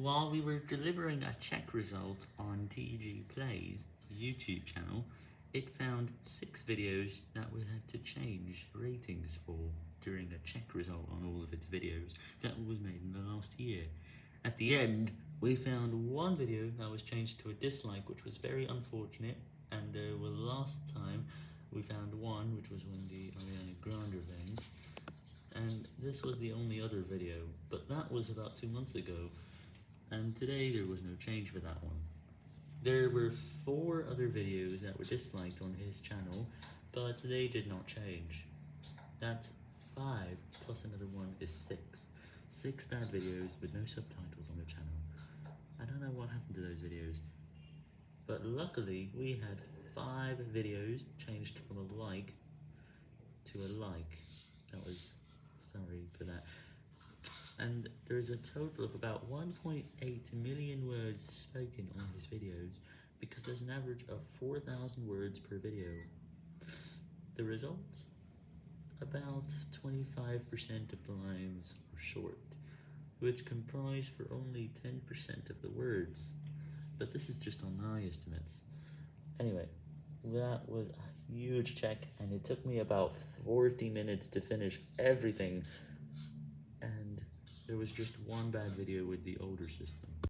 While we were delivering a check result on TG Play's YouTube channel, it found 6 videos that we had to change ratings for during a check result on all of its videos that was made in the last year. At the end, we found one video that was changed to a dislike, which was very unfortunate, and uh, well, last time we found one, which was when the Ariana Grande event, and this was the only other video, but that was about two months ago, and today there was no change for that one. There were four other videos that were disliked on his channel, but they did not change. That's five, plus another one is six. Six bad videos with no subtitles on the channel. I don't know what happened to those videos, but luckily we had five videos changed from a like to a like. That was, sorry for that and there's a total of about 1.8 million words spoken on his videos, because there's an average of 4,000 words per video. The results? About 25% of the lines are short, which comprise for only 10% of the words, but this is just on my estimates. Anyway, that was a huge check, and it took me about 40 minutes to finish everything there was just one bad video with the older system.